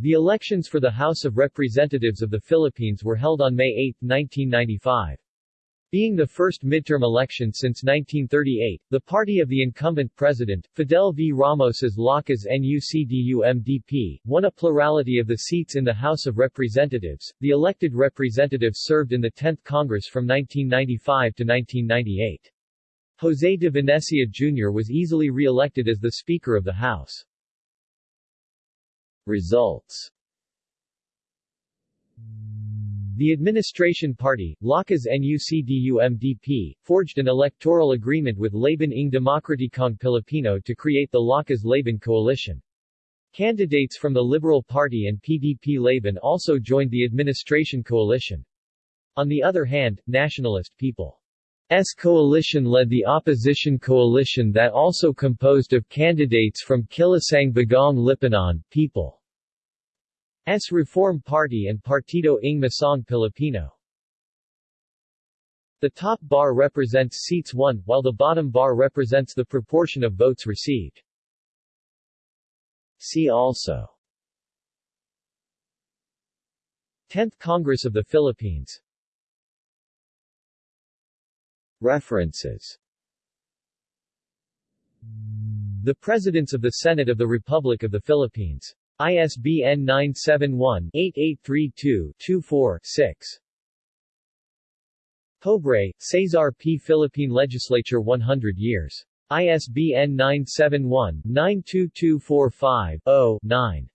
The elections for the House of Representatives of the Philippines were held on May 8, 1995. Being the first midterm election since 1938, the party of the incumbent president, Fidel V. Ramos's Lakas NUCD-UMDP, won a plurality of the seats in the House of Representatives. The elected representatives served in the 10th Congress from 1995 to 1998. José de Venecia Jr. was easily re-elected as the Speaker of the House. Results the administration party, Lakas NUCD-UMDP, forged an electoral agreement with Laban ng Demokratikong Pilipino to create the Lakas-Laban coalition. Candidates from the Liberal Party and PDP-Laban also joined the administration coalition. On the other hand, Nationalist People's coalition led the opposition coalition that also composed of candidates from Kilusang Bagong Lipunan, People S. Reform Party and Partido ng Masang Pilipino. The top bar represents seats won, while the bottom bar represents the proportion of votes received. See also 10th Congress of the Philippines References The Presidents of the Senate of the Republic of the Philippines ISBN 971-8832-24-6. Pobre, Cesar P. Philippine Legislature 100 years. ISBN 971-92245-0-9.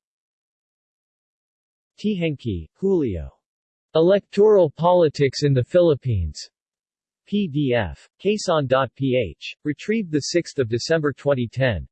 Teehankee, Julio. Electoral Politics in the Philippines. PDF. Quezon.ph. Retrieved 6 December 2010.